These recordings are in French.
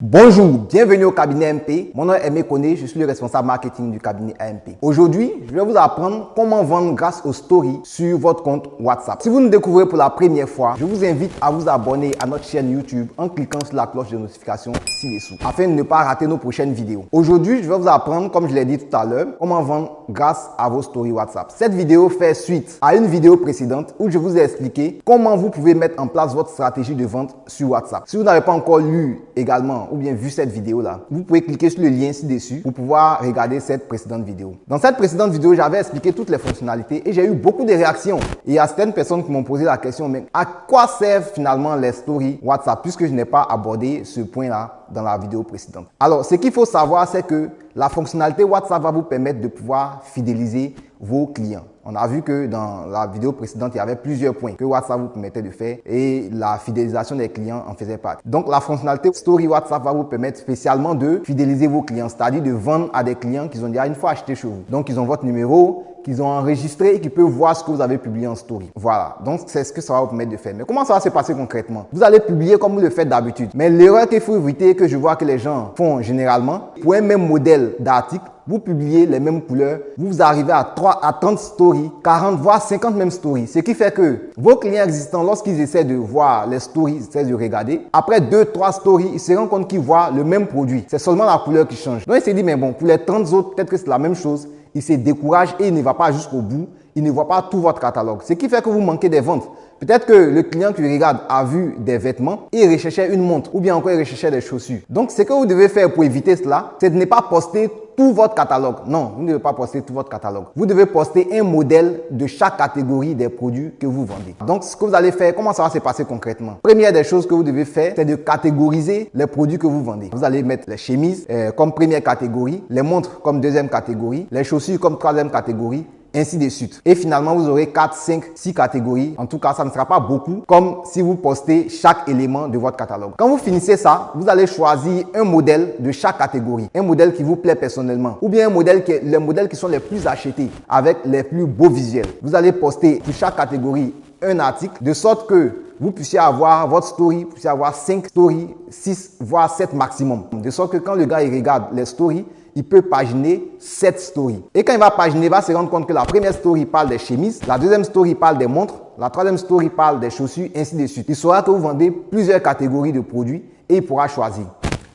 Bonjour, bienvenue au cabinet MP. Mon nom est Aimé Koné, je suis le responsable marketing du cabinet AMP. Aujourd'hui, je vais vous apprendre comment vendre grâce aux stories sur votre compte WhatsApp. Si vous nous découvrez pour la première fois, je vous invite à vous abonner à notre chaîne YouTube en cliquant sur la cloche de notification ci-dessous afin de ne pas rater nos prochaines vidéos. Aujourd'hui, je vais vous apprendre, comme je l'ai dit tout à l'heure, comment vendre grâce à vos stories WhatsApp. Cette vidéo fait suite à une vidéo précédente où je vous ai expliqué comment vous pouvez mettre en place votre stratégie de vente sur WhatsApp. Si vous n'avez pas encore lu également ou bien vu cette vidéo-là, vous pouvez cliquer sur le lien ci-dessus pour pouvoir regarder cette précédente vidéo. Dans cette précédente vidéo, j'avais expliqué toutes les fonctionnalités et j'ai eu beaucoup de réactions. Et il y a certaines personnes qui m'ont posé la question, mais à quoi servent finalement les stories WhatsApp puisque je n'ai pas abordé ce point-là? Dans la vidéo précédente. Alors, ce qu'il faut savoir, c'est que la fonctionnalité WhatsApp va vous permettre de pouvoir fidéliser vos clients. On a vu que dans la vidéo précédente, il y avait plusieurs points que WhatsApp vous permettait de faire et la fidélisation des clients en faisait partie. Donc, la fonctionnalité Story WhatsApp va vous permettre spécialement de fidéliser vos clients, c'est-à-dire de vendre à des clients qui ont déjà une fois acheté chez vous. Donc, ils ont votre numéro, qu'ils ont enregistré et qui peuvent voir ce que vous avez publié en story. Voilà, donc c'est ce que ça va vous permettre de faire. Mais comment ça va se passer concrètement? Vous allez publier comme vous le faites d'habitude. Mais l'erreur qu'il faut éviter, que je vois que les gens font généralement, pour un même modèle d'article, vous publiez les mêmes couleurs, vous arrivez à 3 à 30 stories, 40 voire 50 mêmes stories. Ce qui fait que vos clients existants, lorsqu'ils essaient de voir les stories, ils essaient de regarder, après 2-3 stories, ils se rendent compte qu'ils voient le même produit. C'est seulement la couleur qui change. Donc ils se disent, mais bon, pour les 30 autres, peut-être que c'est la même chose. Il se décourage et il ne va pas jusqu'au bout. Il ne voit pas tout votre catalogue. Ce qui fait que vous manquez des ventes. Peut-être que le client qui regarde a vu des vêtements et il recherchait une montre ou bien encore il recherchait des chaussures. Donc, ce que vous devez faire pour éviter cela, c'est de ne pas poster tout votre catalogue. Non, vous ne devez pas poster tout votre catalogue. Vous devez poster un modèle de chaque catégorie des produits que vous vendez. Donc, ce que vous allez faire, comment ça va se passer concrètement? Première des choses que vous devez faire, c'est de catégoriser les produits que vous vendez. Vous allez mettre les chemises euh, comme première catégorie, les montres comme deuxième catégorie, les chaussures comme troisième catégorie ainsi de suite. Et finalement, vous aurez 4, 5, 6 catégories. En tout cas, ça ne sera pas beaucoup comme si vous postez chaque élément de votre catalogue. Quand vous finissez ça, vous allez choisir un modèle de chaque catégorie. Un modèle qui vous plaît personnellement. Ou bien un modèle qui les modèles qui sont les plus achetés avec les plus beaux visuels. Vous allez poster pour chaque catégorie un article de sorte que vous puissiez avoir votre story, vous puissiez avoir 5 stories, 6 voire 7 maximum. De sorte que quand le gars il regarde les stories, il peut paginer cette story. Et quand il va paginer, il va se rendre compte que la première story parle des chemises, la deuxième story parle des montres, la troisième story parle des chaussures, ainsi de suite. Il saura que vous vendez plusieurs catégories de produits et il pourra choisir.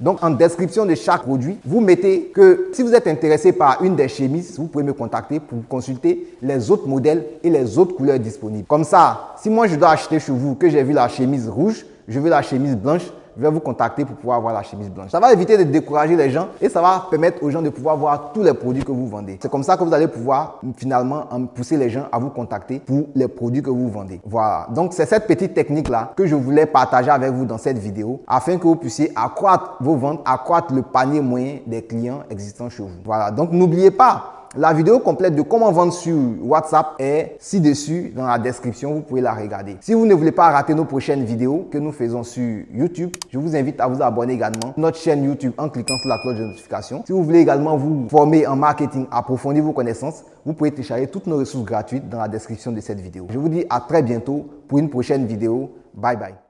Donc, en description de chaque produit, vous mettez que si vous êtes intéressé par une des chemises, vous pouvez me contacter pour consulter les autres modèles et les autres couleurs disponibles. Comme ça, si moi je dois acheter chez vous, que j'ai vu la chemise rouge, je veux la chemise blanche, je vais vous contacter pour pouvoir avoir la chemise blanche. Ça va éviter de décourager les gens et ça va permettre aux gens de pouvoir voir tous les produits que vous vendez. C'est comme ça que vous allez pouvoir finalement pousser les gens à vous contacter pour les produits que vous vendez. Voilà. Donc, c'est cette petite technique-là que je voulais partager avec vous dans cette vidéo afin que vous puissiez accroître vos ventes, accroître le panier moyen des clients existants chez vous. Voilà. Donc, n'oubliez pas, la vidéo complète de comment vendre sur WhatsApp est ci-dessus dans la description. Vous pouvez la regarder. Si vous ne voulez pas rater nos prochaines vidéos que nous faisons sur YouTube, je vous invite à vous abonner également à notre chaîne YouTube en cliquant sur la cloche de notification. Si vous voulez également vous former en marketing, approfondir vos connaissances, vous pouvez télécharger toutes nos ressources gratuites dans la description de cette vidéo. Je vous dis à très bientôt pour une prochaine vidéo. Bye bye.